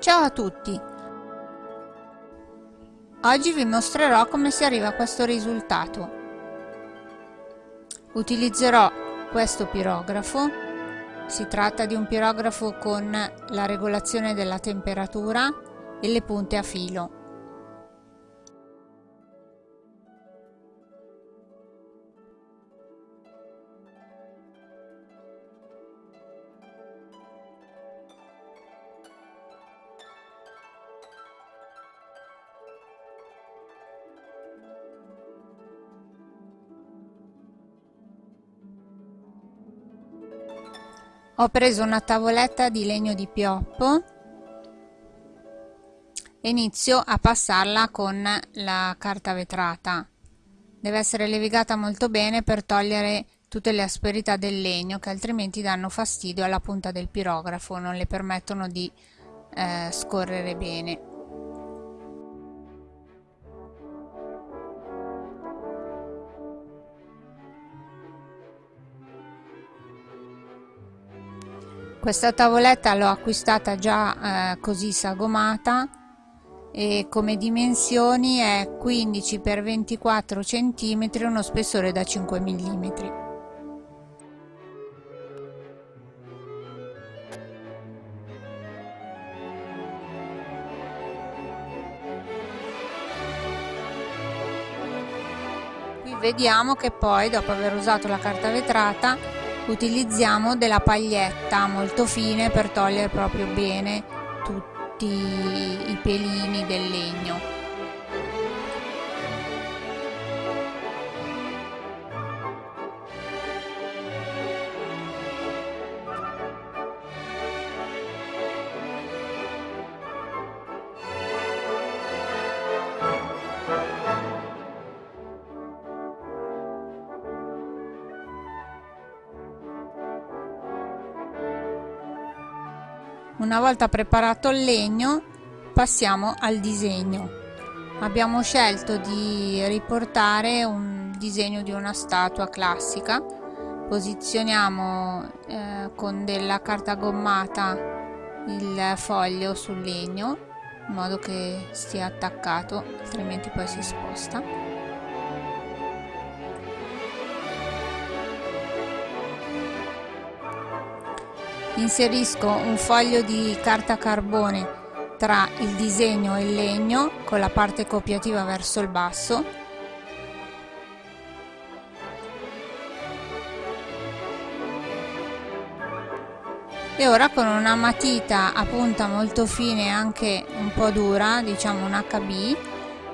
Ciao a tutti! Oggi vi mostrerò come si arriva a questo risultato. Utilizzerò questo pirografo, si tratta di un pirografo con la regolazione della temperatura e le punte a filo. Ho preso una tavoletta di legno di pioppo e inizio a passarla con la carta vetrata. Deve essere levigata molto bene per togliere tutte le asperità del legno che altrimenti danno fastidio alla punta del pirografo non le permettono di eh, scorrere bene questa tavoletta l'ho acquistata già eh, così sagomata e come dimensioni è 15 x 24 cm uno spessore da 5 mm qui vediamo che poi dopo aver usato la carta vetrata utilizziamo della paglietta molto fine per togliere proprio bene tutti i pelini del legno Una volta preparato il legno passiamo al disegno. Abbiamo scelto di riportare un disegno di una statua classica. Posizioniamo eh, con della carta gommata il foglio sul legno in modo che stia attaccato, altrimenti poi si sposta. Inserisco un foglio di carta carbone tra il disegno e il legno con la parte copiativa verso il basso. E ora con una matita a punta molto fine e anche un po' dura diciamo un HB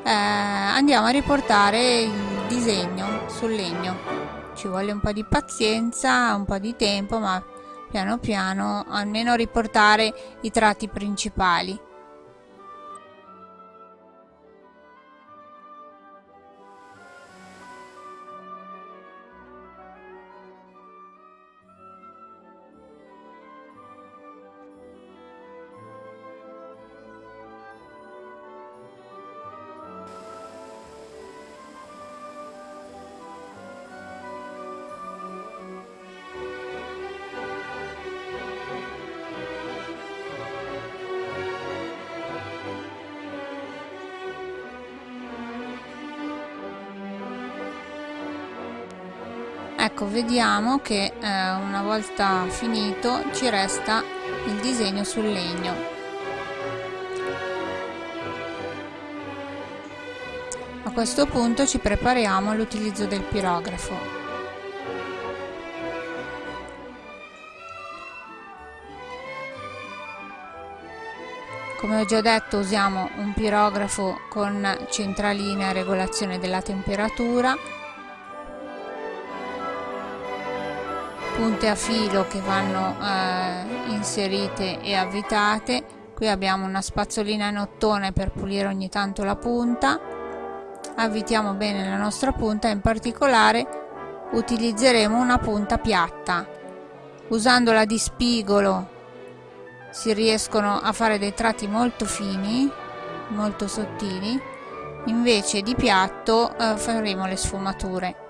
eh, andiamo a riportare il disegno sul legno. Ci vuole un po' di pazienza un po' di tempo ma piano piano almeno riportare i tratti principali ecco vediamo che eh, una volta finito ci resta il disegno sul legno. A questo punto ci prepariamo all'utilizzo del pirografo. Come ho già detto usiamo un pirografo con centralina e regolazione della temperatura punte a filo che vanno eh, inserite e avvitate. Qui abbiamo una spazzolina in ottone per pulire ogni tanto la punta. Avvitiamo bene la nostra punta in particolare utilizzeremo una punta piatta. Usandola di spigolo si riescono a fare dei tratti molto fini molto sottili. Invece di piatto eh, faremo le sfumature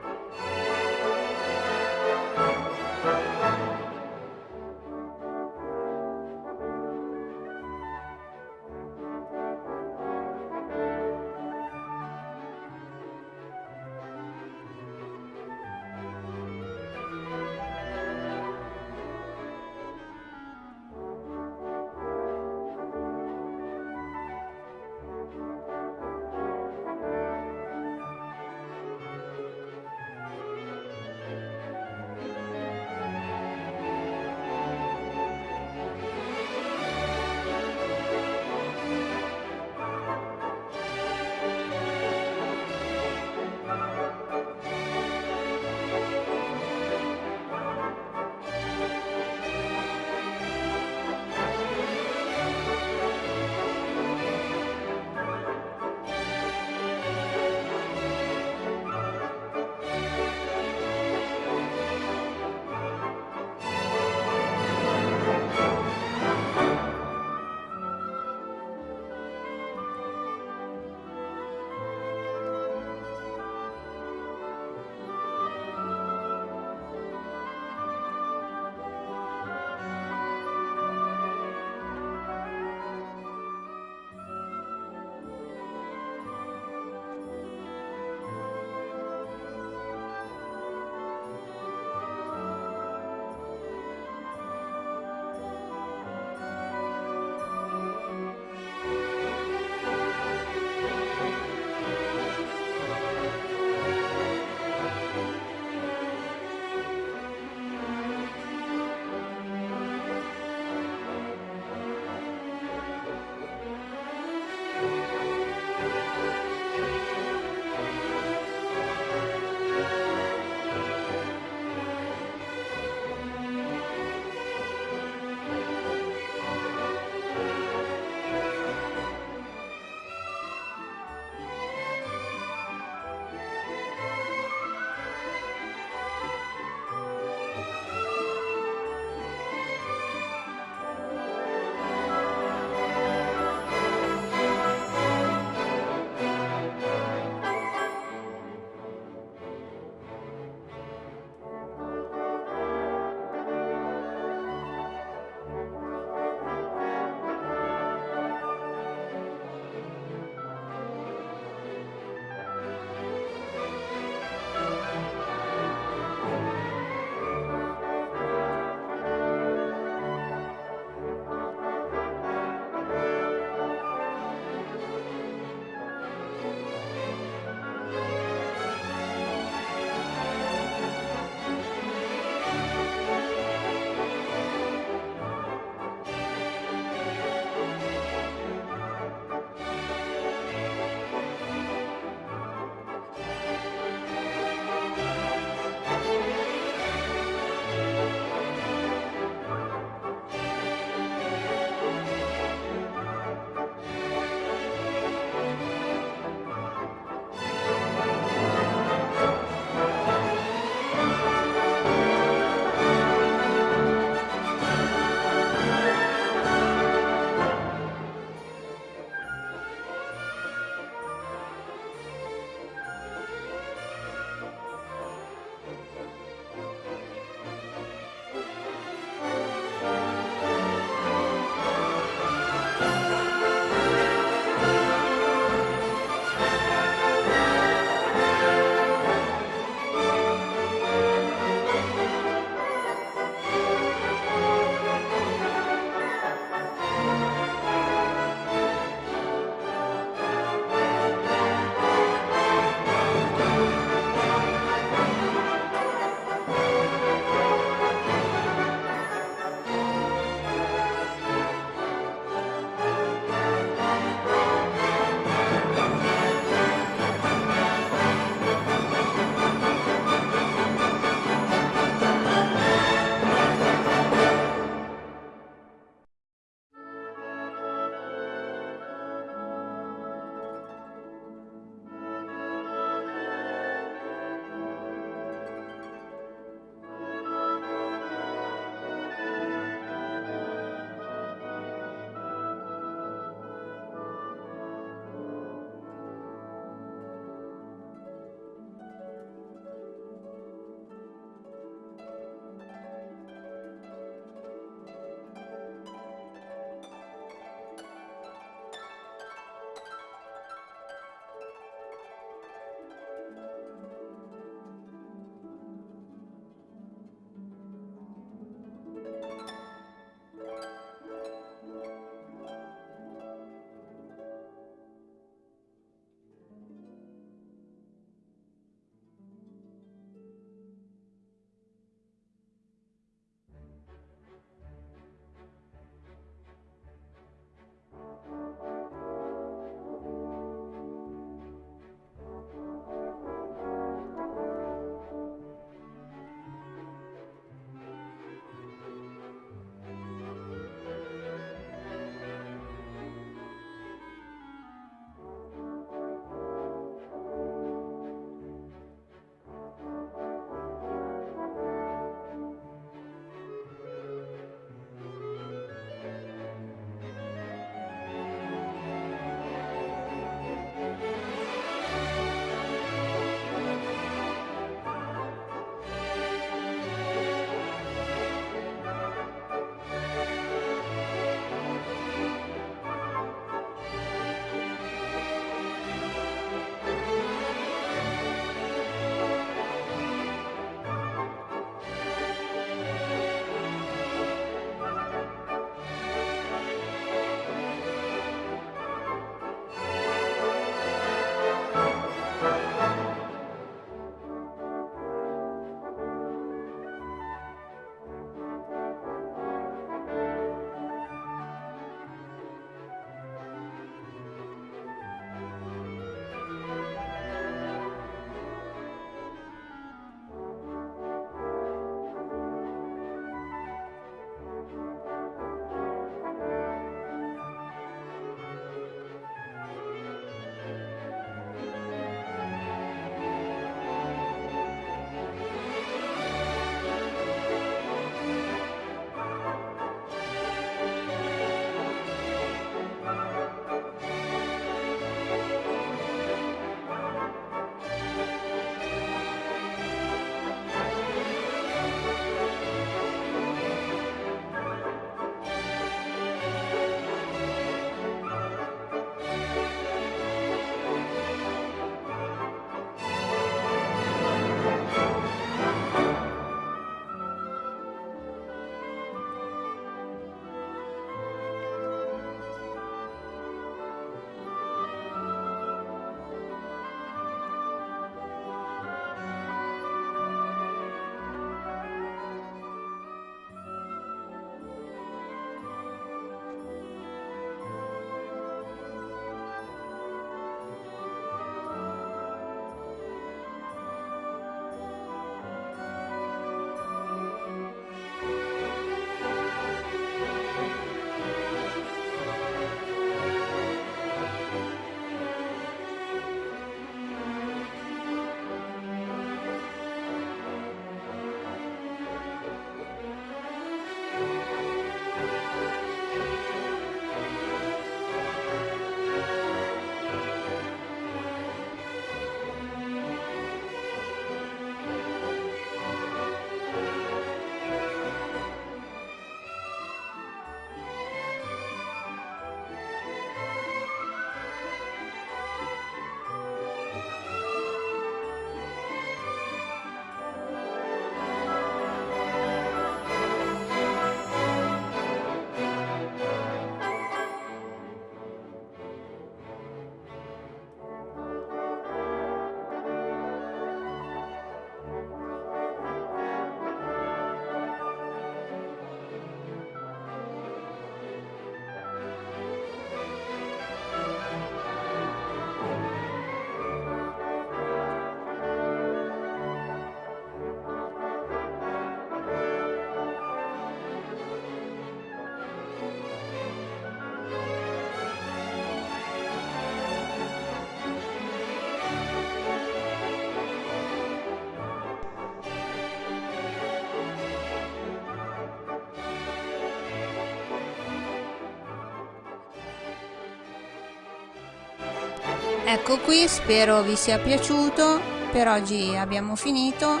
ecco qui spero vi sia piaciuto. Per oggi abbiamo finito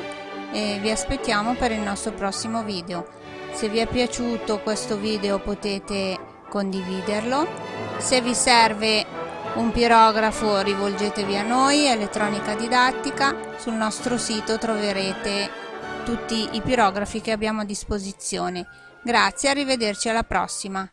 e vi aspettiamo per il nostro prossimo video. Se vi è piaciuto questo video potete condividerlo. Se vi serve un pirografo rivolgetevi a noi elettronica didattica. Sul nostro sito troverete tutti i pirografi che abbiamo a disposizione. Grazie arrivederci alla prossima